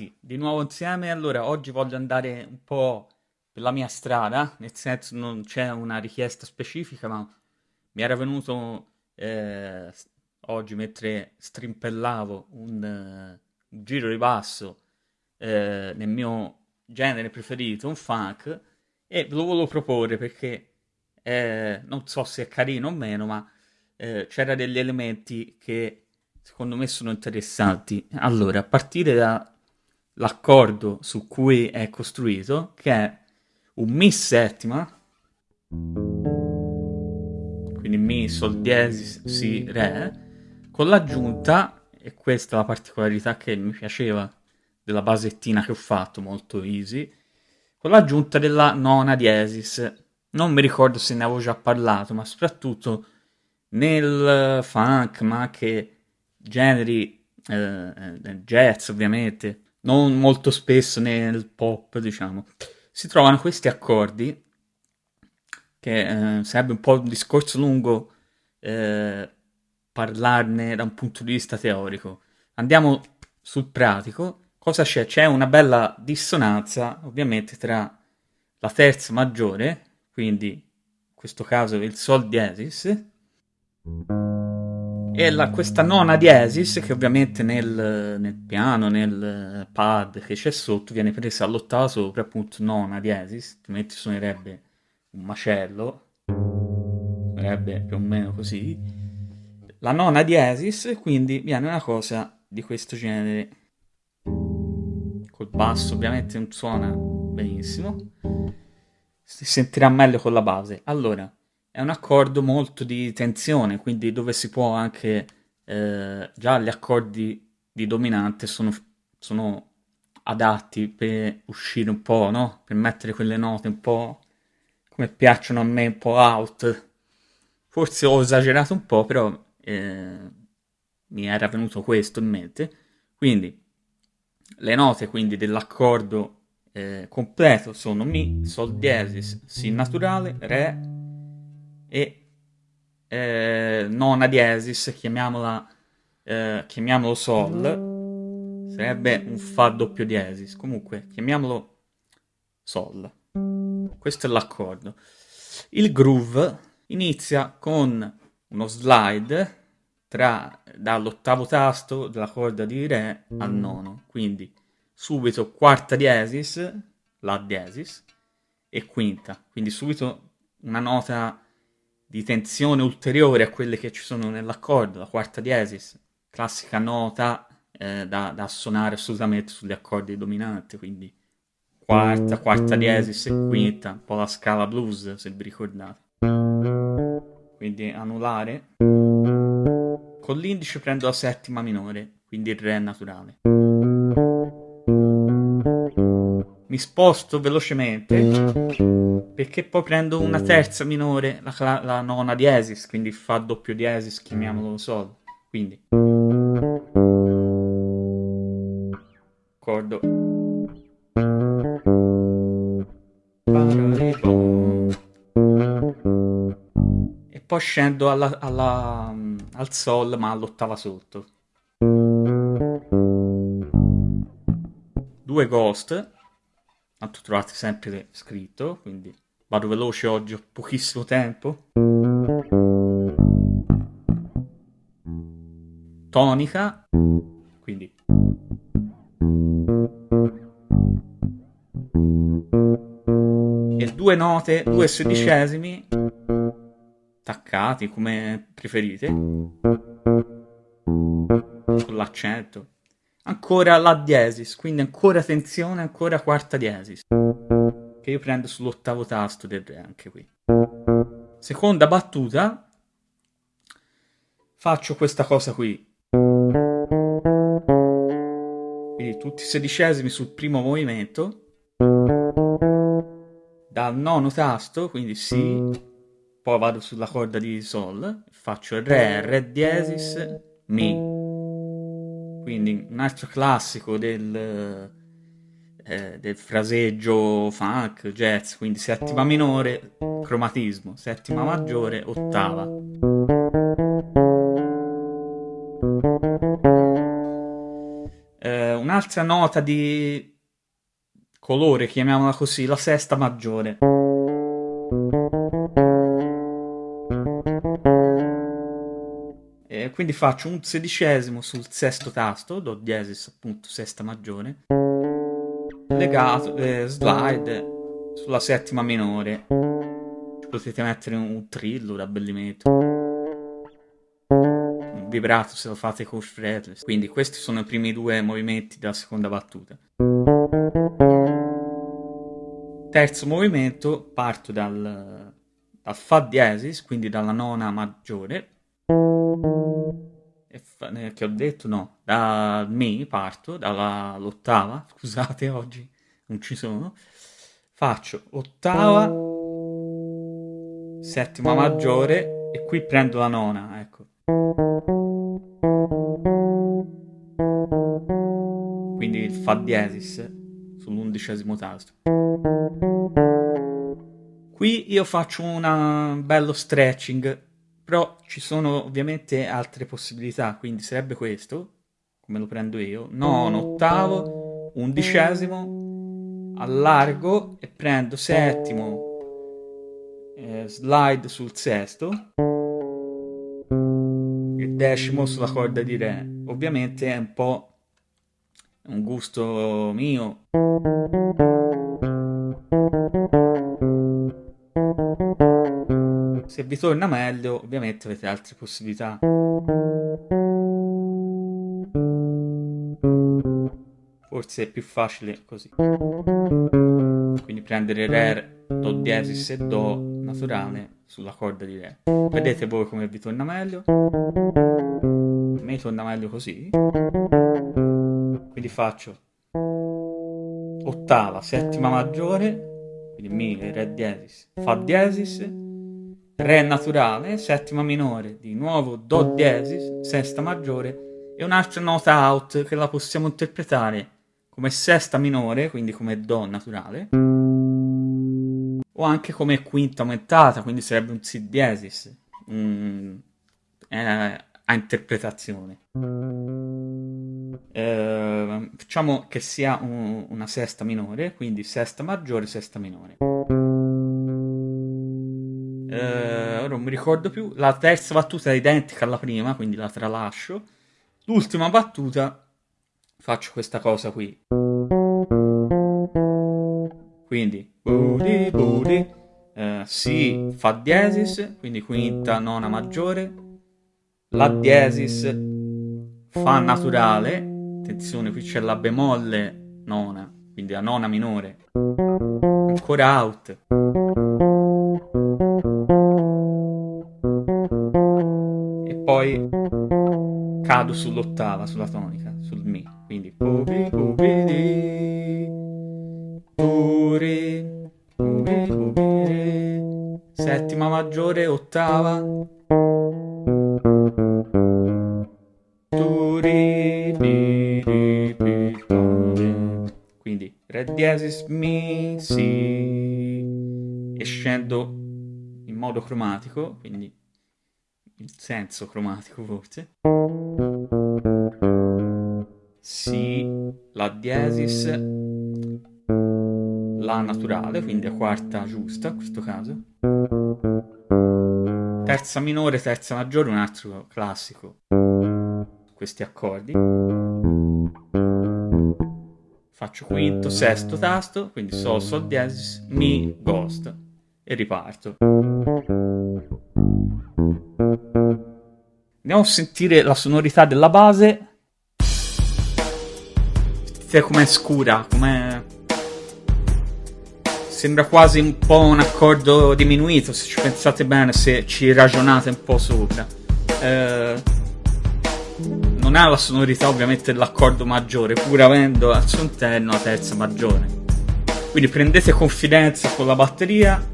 ragazzi, di nuovo insieme. Allora, oggi voglio andare un po' per la mia strada, nel senso non c'è una richiesta specifica, ma mi era venuto eh, oggi mentre strimpellavo un, un giro di basso eh, nel mio genere preferito, un funk, e ve lo volevo proporre perché eh, non so se è carino o meno, ma eh, c'era degli elementi che secondo me sono interessanti. Allora, a partire dall'accordo su cui è costruito, che è un Mi settima, quindi Mi, Sol diesis, Si, Re, con l'aggiunta, e questa è la particolarità che mi piaceva della basettina che ho fatto, molto easy, con l'aggiunta della nona diesis. Non mi ricordo se ne avevo già parlato, ma soprattutto nel funk, ma anche generi eh, eh, jazz ovviamente, non molto spesso nel pop, diciamo, si trovano questi accordi che eh, sarebbe un po' un discorso lungo eh, parlarne da un punto di vista teorico. Andiamo sul pratico. Cosa c'è? C'è una bella dissonanza, ovviamente, tra la terza maggiore, quindi in questo caso il Sol diesis, e la, questa nona diesis, che ovviamente nel, nel, piano, nel pad che c'è sotto, viene presa all'ottava sopra, appunto nona diesis, altrimenti suonerebbe un macello, suonerebbe più o meno così. La nona diesis, quindi viene una cosa di questo genere. Col basso ovviamente non suona benissimo, si sentirà meglio con la base. Allora, è un accordo molto di tensione, quindi dove si può anche, eh, già gli accordi di dominante sono, sono, adatti per uscire un po', no? Per mettere quelle note un po' come piacciono a me, un po' out. Forse ho esagerato un po', però eh, mi era venuto questo in mente. Quindi le note quindi dell'accordo eh, completo sono Mi, Sol diesis, Si naturale, Re, e eh, nona diesis, chiamiamola, eh, chiamiamolo sol, sarebbe un fa doppio diesis, comunque chiamiamolo sol. Questo è l'accordo. Il groove inizia con uno slide tra, dall'ottavo tasto della corda di Re al nono, quindi subito quarta diesis, La diesis, e quinta, quindi subito una nota di tensione ulteriore a quelle che ci sono nell'accordo, la quarta diesis, classica nota eh, da, da, suonare assolutamente sugli accordi dominanti, quindi quarta, quarta diesis e quinta, un po' la scala blues se vi ricordate. Quindi anulare. Con l'indice prendo la settima minore, quindi il re naturale. Mi sposto velocemente perché poi prendo una terza minore, la, la nona diesis, quindi fa doppio diesis, chiamiamolo sol. Quindi accordo. E poi scendo alla, alla, al sol, ma all'ottava sotto. Due ghost, tanto trovate sempre scritto, quindi Vado veloce oggi, ho pochissimo tempo. Tonica, quindi e due note, due sedicesimi attaccati come preferite con l'accento ancora la diesis quindi ancora tensione ancora quarta diesis che io prendo sull'ottavo tasto del re anche qui. Seconda battuta, faccio questa cosa qui. Quindi tutti i sedicesimi sul primo movimento, dal nono tasto, quindi Si, poi vado sulla corda di Sol, faccio Re, Re diesis, Mi. Quindi un altro classico del eh, del fraseggio funk, jazz, quindi settima minore, cromatismo, settima maggiore, ottava. Eh, un un'altra nota di colore, chiamiamola così, la sesta maggiore. Quindi faccio un sedicesimo sul sesto tasto, do diesis appunto sesta maggiore, legato, eh, slide sulla settima minore. Ci potete mettere un trillo d'abbellimento Un vibrato se lo fate con fretless. Quindi questi sono i primi due movimenti della seconda battuta. Terzo movimento, parto dal, dal Fa diesis, quindi dalla nona maggiore. Fa, eh, che ho detto? No, da Mi parto, dall'ottava, scusate oggi non ci sono. Faccio ottava, settima maggiore e qui prendo la nona, ecco. Quindi il Fa diesis sull'undicesimo tasto. Qui io faccio un bello stretching, però ci sono ovviamente altre possibilità, quindi sarebbe questo, come lo prendo io, nono, ottavo, undicesimo, allargo e prendo settimo, eh, slide sul sesto, il decimo sulla corda di re. Ovviamente è un po' un gusto mio. Se vi torna meglio, ovviamente avete altre possibilità. Forse è più facile così. Quindi prendere Re, Do diesis e Do naturale sulla corda di Re. Vedete voi come vi torna meglio? A me torna meglio così. Quindi faccio ottava, settima maggiore, quindi Mi, Re diesis, Fa diesis, Re naturale, settima minore, di nuovo Do diesis, sesta maggiore e un'altra nota out che la possiamo interpretare come sesta minore, quindi come Do naturale, o anche come quinta aumentata, quindi sarebbe un Si diesis, mm, eh, a interpretazione. Eh, facciamo che sia un, una sesta minore, quindi sesta maggiore, sesta minore. Eh, non mi ricordo più. La terza battuta è identica alla prima, quindi la tralascio. L'ultima battuta faccio questa cosa qui. Quindi booty booty eh, Si Fa diesis, quindi quinta, nona maggiore, La diesis, Fa naturale, attenzione qui c'è la bemolle nona, quindi la nona minore, ancora out. Cado sull'ottava, sulla tonica, sul Mi. Quindi pupi pupi di. Puri pupi pupi settima maggiore, ottava. Quindi Re diesis Mi Si. E scendo in modo cromatico, quindi il senso cromatico forse. Si, La diesis, La naturale, quindi la quarta giusta in questo caso. Terza minore, terza maggiore, un altro classico. Questi accordi. Faccio quinto, sesto tasto, quindi Sol, Sol diesis, Mi, Ghost e riparto. Andiamo a sentire la sonorità della base. Sentite com'è scura, com'è... Sembra quasi un po' un accordo diminuito, se ci pensate bene, se ci ragionate un po' sopra. Eh, non ha la sonorità ovviamente dell'accordo maggiore, pur avendo al suo interno la terza maggiore. Quindi prendete confidenza con la batteria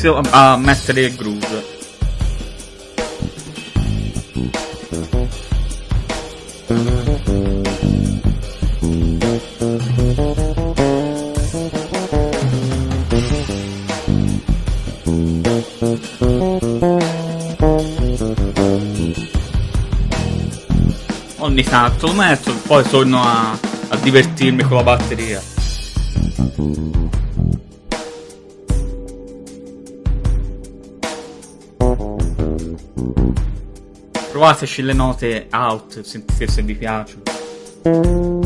inizio a mettere il groove. Ogni tanto lo metto, poi torno a, a divertirmi con la batteria. Provateci le note out, sentite se vi piacciono.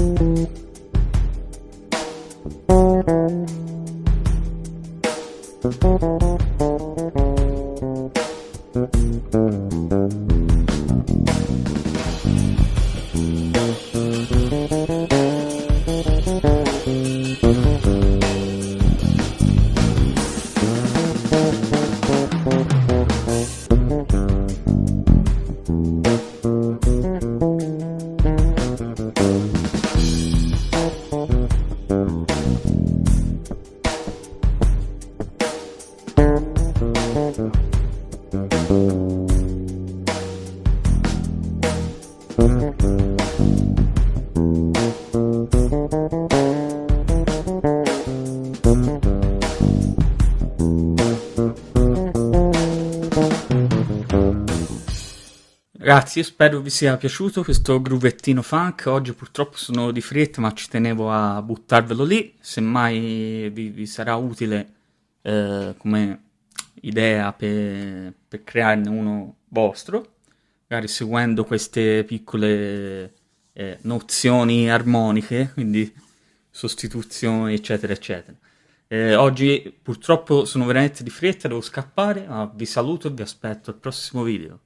Ragazzi, io spero vi sia piaciuto questo gruvettino funk. Oggi purtroppo sono di fretta, ma ci tenevo a buttarvelo lì. Semmai vi, vi sarà utile eh, come idea per, per, crearne uno vostro, magari seguendo queste piccole eh, nozioni armoniche, quindi sostituzioni, eccetera, eccetera. Eh, oggi purtroppo sono veramente di fretta, devo scappare, ma vi saluto e vi aspetto al prossimo video.